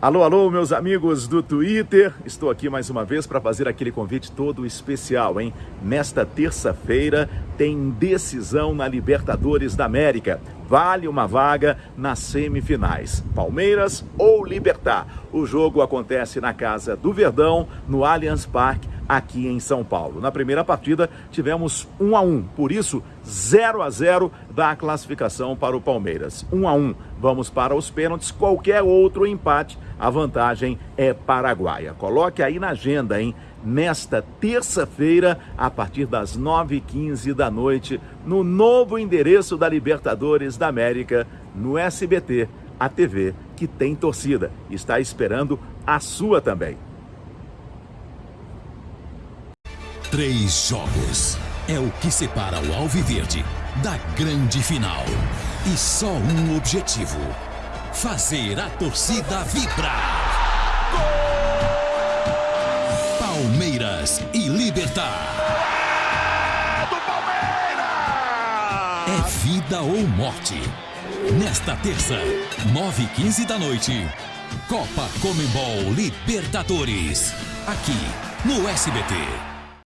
Alô, alô, meus amigos do Twitter. Estou aqui mais uma vez para fazer aquele convite todo especial, hein? Nesta terça-feira tem decisão na Libertadores da América. Vale uma vaga nas semifinais. Palmeiras ou Libertar. O jogo acontece na casa do Verdão, no Allianz Parque, aqui em São Paulo. Na primeira partida tivemos 1 a 1, por isso 0 a 0 da classificação para o Palmeiras. 1 a 1. Vamos para os pênaltis, qualquer outro empate, a vantagem é paraguaia. Coloque aí na agenda, hein? Nesta terça-feira, a partir das 9h15 da noite, no novo endereço da Libertadores da América, no SBT, a TV que tem torcida. Está esperando a sua também. Três jogos é o que separa o Alviverde da grande final. E só um objetivo: fazer a torcida vibrar. Gol! Palmeiras e Libertar. Do Palmeiras! É vida ou morte. Nesta terça, 9 e 15 da noite, Copa Comembol Libertadores. Aqui no SBT.